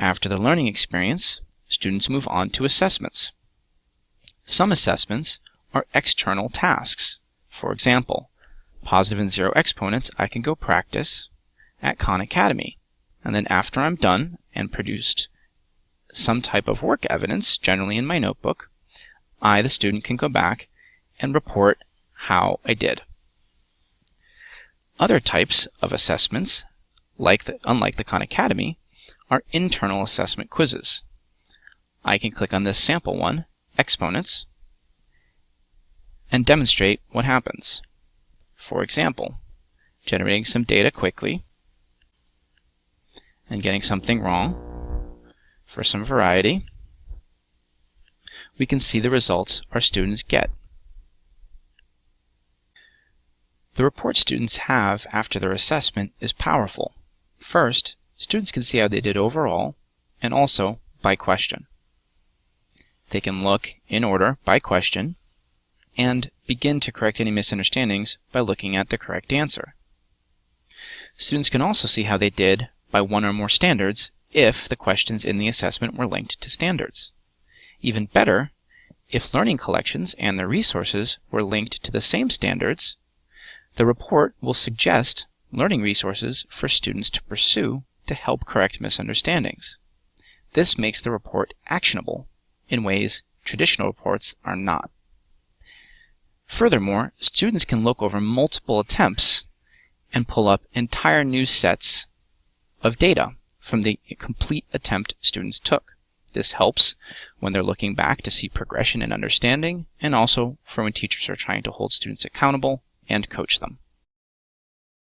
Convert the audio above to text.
After the learning experience, students move on to assessments. Some assessments are external tasks. For example, positive and zero exponents I can go practice at Khan Academy. And then after I'm done and produced some type of work evidence, generally in my notebook, I, the student, can go back and report how I did. Other types of assessments, like the, unlike the Khan Academy, are internal assessment quizzes. I can click on this sample one, exponents, and demonstrate what happens. For example, generating some data quickly and getting something wrong for some variety, we can see the results our students get. The report students have after their assessment is powerful. First, students can see how they did overall and also by question. They can look in order by question and begin to correct any misunderstandings by looking at the correct answer. Students can also see how they did by one or more standards if the questions in the assessment were linked to standards. Even better, if learning collections and their resources were linked to the same standards, the report will suggest learning resources for students to pursue to help correct misunderstandings. This makes the report actionable in ways traditional reports are not. Furthermore, students can look over multiple attempts and pull up entire new sets of data from the complete attempt students took. This helps when they're looking back to see progression in understanding and also for when teachers are trying to hold students accountable and coach them.